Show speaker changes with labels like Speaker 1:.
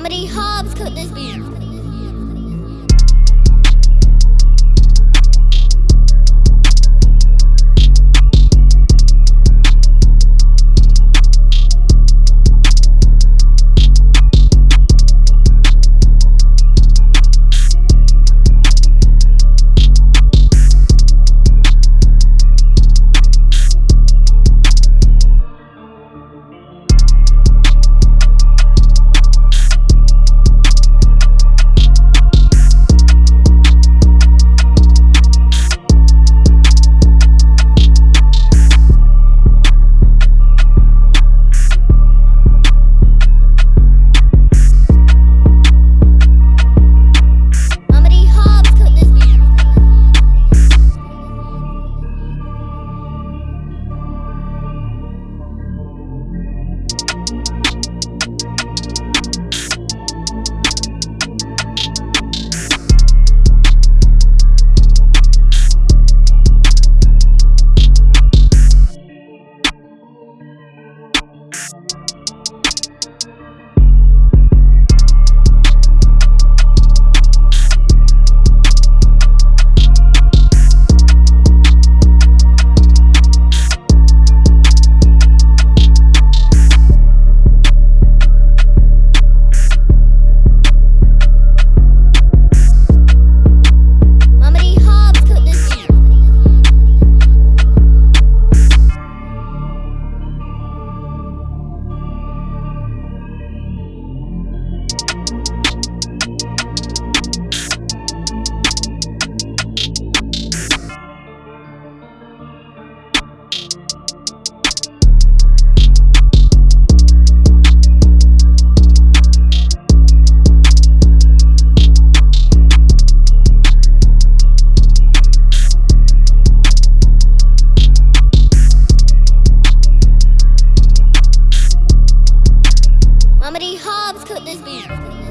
Speaker 1: many Hobbs could this be? Hobbs could this be?